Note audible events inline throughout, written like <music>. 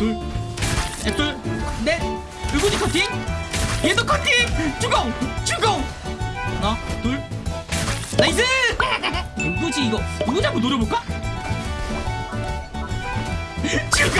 둘, 셋, 둘, 넷. 의구지 커팅. 얘도 커팅. 주공, 주공. 하나, 둘. nice. 의구지 이거 의구지 한번 노려볼까? <laughs> 주공.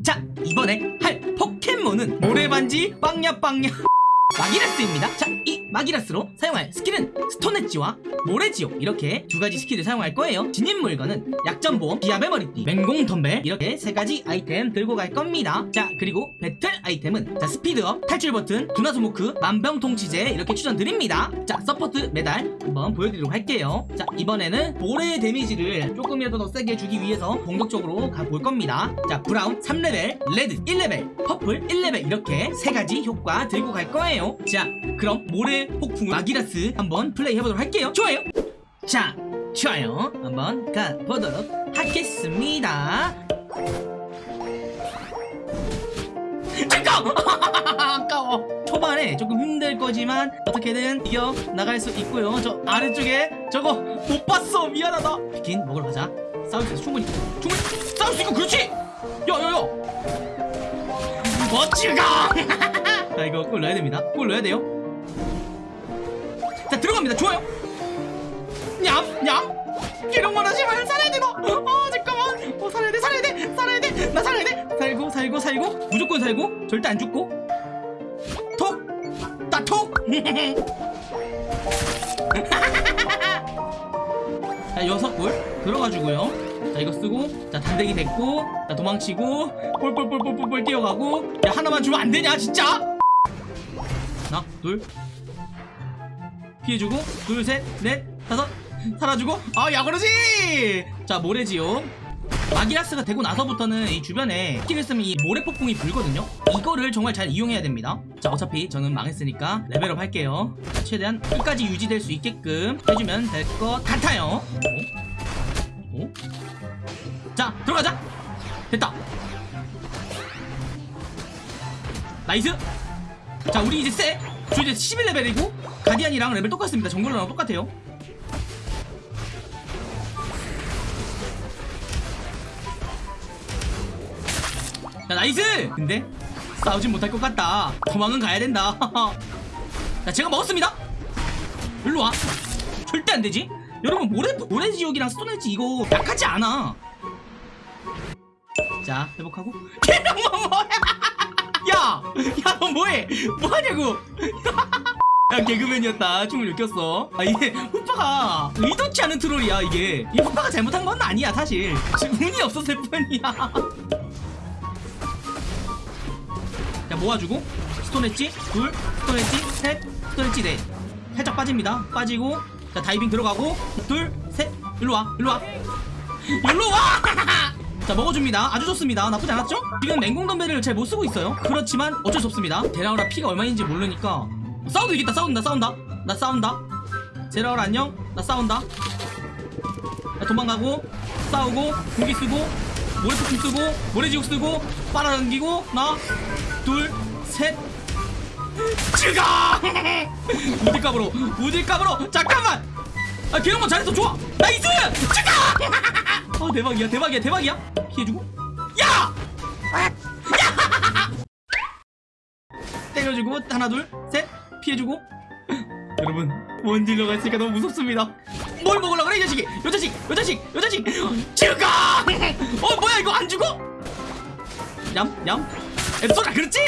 <laughs> 자 이번에 할 포켓몬은 모래반지 빵야빵야 <laughs> 마기라스입니다 자 이 마기라스로 사용할 스킬은 스톤엣지와 모래지옥 이렇게 두 가지 스킬을 사용할 거예요. 지닌 물건은 약점 보험, 기합의 머리띠, 맹공 덤벨 이렇게 세 가지 아이템 들고 갈 겁니다. 자 그리고 배틀 아이템은 자 스피드업, 탈출 버튼, 두나스모크, 만병통치제 이렇게 추천드립니다. 자 서포트 메달 한번 보여드리도록 할게요. 자 이번에는 모래 데미지를 조금이라도 더 세게 주기 위해서 공격적으로 가볼 겁니다. 자 brown 3레벨, red 1레벨, purple 1레벨 이렇게 세 가지 효과 들고 갈 거예요. 자 그럼 모래 폭풍 마기라스 한번 플레이 해보도록 할게요. 좋아요 자 좋아요. 한번 가보도록 하겠습니다! <laughs> 아까워. 초반에 조금 힘들 거지만 어떻게든 이겨 나갈 수 있고요. 저 아래쪽에 저거 못 봤어. 미안하다. 비킨 먹으러 가자. 싸울 수 있어. 충분히. 충분히. 싸울 수 있고 그렇지! 야야야! 멋지가! <laughs> 자 이거 골 넣어야 됩니다. 골 넣어야 돼요. 자 들어갑니다. 좋아요 냠 냠 이런 거나 제발 살아야 돼 너. 어 잠깐만. 어 살아야 돼 살아야 돼 살아야 돼. 나 살아야 돼. 살고 살고 살고 무조건 살고 절대 안 죽고. 톡. 따톡. <laughs> 자 여섯 골 들어가주고요. 자 이거 쓰고 자 단대기 됐고 자 도망치고 볼볼볼볼볼 뛰어가고 야 하나만 주면 안 되냐 진짜? 하나 둘 피해주고 둘 셋 넷 다섯 살아주고 아야 그러지! 자 모래지옥. 마기라스가 되고 나서부터는 이 주변에 스킬을 쓰면 이 모래 폭풍이 불거든요. 이거를 정말 잘 이용해야 됩니다. 자 어차피 저는 망했으니까 레벨업 할게요. 자, 최대한 끝까지 유지될 수 있게끔 해주면 될 것 같아요. 오? 오? 자 들어가자! 됐다! nice! 자 우리 이제 쎄! 저 이제 11레벨이고 가디안이랑 레벨 똑같습니다. jungler랑 똑같아요 자 nice! 근데 싸우진 못할 것 같다. 도망은 가야 된다. <laughs> 자 제가 먹었습니다. 일로와. 절대 안 되지? 여러분 모래, 모래 지옥이랑 스톤헤지 이거 약하지 않아. 자 회복하고. <laughs> 개명만 뭐야? <laughs> 야! 야너 뭐해? 뭐하냐고? 야 개그맨이었다. 춤을 느꼈어. 아 이게 후파가 의도치 않은 트롤이야 이게. 이 후파가 잘못한 건 아니야 사실. 운이 없었을 뿐이야 자 모아주고 스톤엣지 둘 스톤엣지 셋 스톤엣지 넷 살짝 빠집니다. 빠지고 자 다이빙 들어가고 둘 셋. 일로와 일로와. <laughs> 일로와! <laughs> 자 먹어줍니다. 아주 좋습니다. 나쁘지 않았죠? 지금 맹공덤벨을 잘 못쓰고 있어요. 그렇지만 어쩔 수 없습니다. 제라오라 피가 얼마인지 모르니까. 싸워도 이겼다 싸운다 싸운다. 나 싸운다. 제라오라 안녕. 나 싸운다. 나 도망가고 싸우고 공기 쓰고 모래폭풍 쓰고 모래지옥 쓰고 빨아당기고 하나 둘셋. 죽어 <laughs> 우딜값으로 우딜값으로. 잠깐만! 아 개영만 잘했어 좋아! 나이스! 죽어 <laughs> 어 대박이야 대박이야 대박이야. 피해주고. 야! 야! <laughs> 때려주고 하나 둘 셋. 피해주고. 여러분 원딜러가 있으니까 너무 무섭습니다 뭘 먹으려 그래 이 자식이? 요 자식 요 자식 요 자식! 죽어! 어 뭐야 이거 안 죽어? 얌얌 앱솔아 그렇지?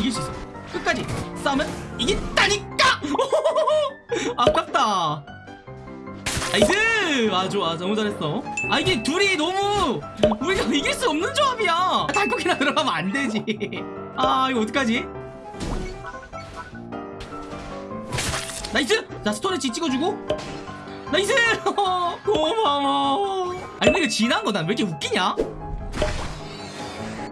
이길 수 있어. 끝까지 싸우면 이긴다니까! <laughs> 아깝다. nice! 아 좋아 너무 잘했어. 아 이게 둘이 너무 우리가 이길 수 없는 조합이야. 달콤이나 <laughs> 들어가면 안 되지. 아 이거 어떡하지? nice! 자 Stone Edge 찍어주고 nice! <laughs> 고마워. 아니 근데 이거 지난 거다. 왜 이렇게 웃기냐?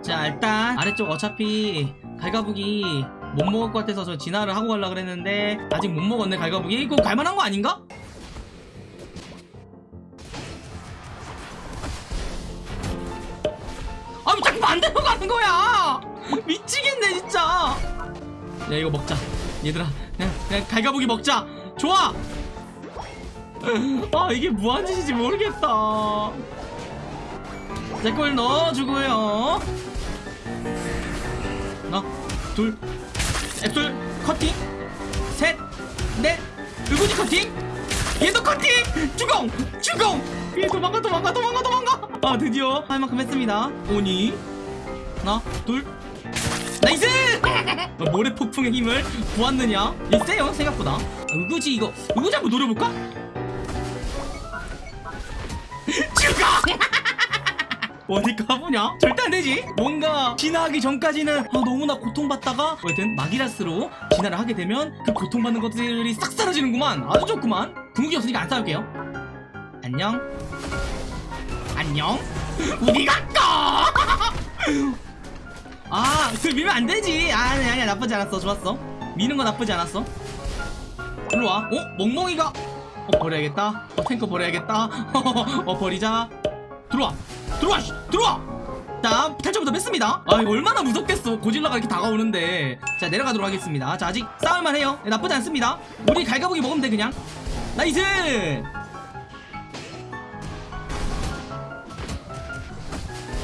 자 일단 아래쪽 어차피 갈가부기 못 먹을 것 같아서 저 진화를 하고 가려고 그랬는데 아직 못 먹었네 갈가부기 이거 갈만한 거 아닌가? 아왜 자꾸 반대로 가는 거야! <laughs> 미치겠네 진짜! 야 이거 먹자. 얘들아 그냥, 그냥 갈가부기 먹자. 좋아 <laughs> 아 이게 무한 짓인지 모르겠다. 제골 넣어주고요. 하나 둘 앱솔 커팅. 셋넷 의구지 커팅. 얘도 커팅. 주공 주공. 얘 도망가 도망가 도망가 도망가. 아 드디어 할 만큼 했습니다. 오니 하나 둘. nice! 어, <laughs> 모래 폭풍의 힘을 보았느냐? 얘 세요 생각보다. 아, 의구지 이거 의구지 한번 노려볼까 죽어 어디 가보냐? 절대 안 되지. 뭔가 진화하기 전까지는 아, 너무나 고통받다가 어쨌든 마기라스로 진화를 하게 되면 그 고통받는 것들이 싹 사라지는구만. 아주 좋구만. 궁극이 없으니까 안 싸울게요. 안녕. 안녕. 우리 갔다. <laughs> 아, 그 밀면 안 되지. 아, 아니 아니야 나쁘지 않았어. 좋았어. 미는 거 나쁘지 않았어. 일로 와. 어, 멍멍이가. 어, 버려야겠다. 어, 탱커 버려야겠다. <laughs> 어, 버리자. 들어와. 들어와. 씨, 들어와. 자, 탈출부터 뺐습니다. 아, 이거 얼마나 무섭겠어. 고질라가 이렇게 다가오는데. 자, 내려가도록 하겠습니다. 자, 아직 싸울만 해요. 네, 나쁘지 않습니다. 우리 갈가보기 먹으면 돼, 그냥. nice!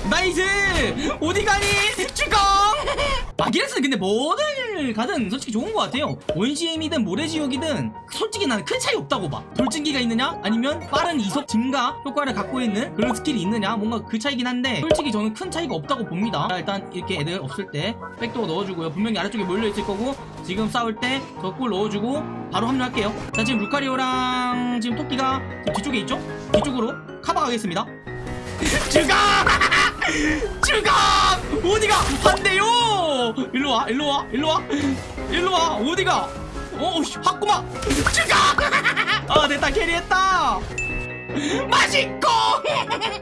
nice! 어디 가니? 주공! <laughs> 마기라스는 근데 뭐를 가든 솔직히 좋은 것 같아요. 원시의힘이든 모래지옥이든 솔직히 나는 큰 차이 없다고 봐. 돌진기가 있느냐? 아니면 빠른 이속 증가 효과를 갖고 있는 그런 스킬이 있느냐? 뭔가 그 차이긴 한데 솔직히 저는 큰 차이가 없다고 봅니다. 자, 일단 이렇게 애들 없을 때 backdoor 넣어주고요. 분명히 아래쪽에 몰려있을 거고 지금 싸울 때 저 골 넣어주고 바로 합류할게요. 자 지금 루카리오랑 지금 토끼가 지금 뒤쪽에 있죠? 뒤쪽으로 카바 가겠습니다. <laughs> 죽어! 죽어! <laughs> 어디가? 안돼요! 일로 와, 일로 와, 일로 와, 일로 와, 어디가? 어, 씨, 확구마! 죽어! 아, 됐다, carry했다! 맛있고!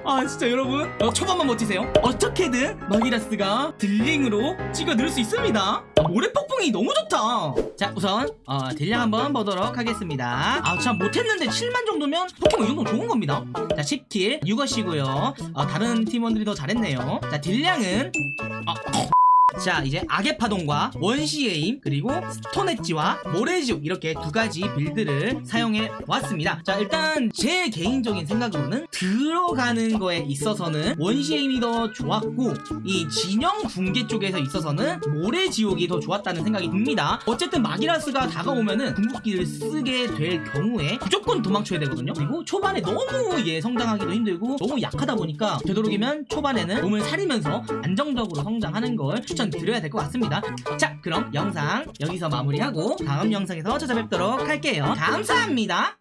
아, 진짜 여러분, 어, 초반만 버티세요. 어떻게든 마기라스가 dealing으로 찍어 넣을 수 있습니다. 아, 모래 폭풍이 너무 좋다. 자, 우선 어, 딜량 한번 보도록 하겠습니다. 아, 참 못했는데 7만 정도면 포켓몬 이 정도 좋은 겁니다. 자, 10킬 6어시고요. 어, 다른 팀원들이 더 잘했네요. 자, 딜량은 아, 자 이제 악의 파동과 원시의힘 그리고 Stone Edge와 모래지옥 이렇게 두 가지 build를 사용해 왔습니다. 자 일단 제 개인적인 생각으로는 들어가는 거에 있어서는 원시의힘이 더 좋았고 이 진영 붕괴 쪽에서 있어서는 모래지옥이 더 좋았다는 생각이 듭니다. 어쨌든 마기라스가 다가오면은 궁극기를 쓰게 될 경우에 무조건 도망쳐야 되거든요. 그리고 초반에 너무 얘 성장하기도 힘들고 너무 약하다 보니까 되도록이면 초반에는 몸을 사리면서 안정적으로 성장하는 걸 추천 드려야 될 것 같습니다. 자 그럼 영상 여기서 마무리하고 다음 영상에서 찾아뵙도록 할게요. 감사합니다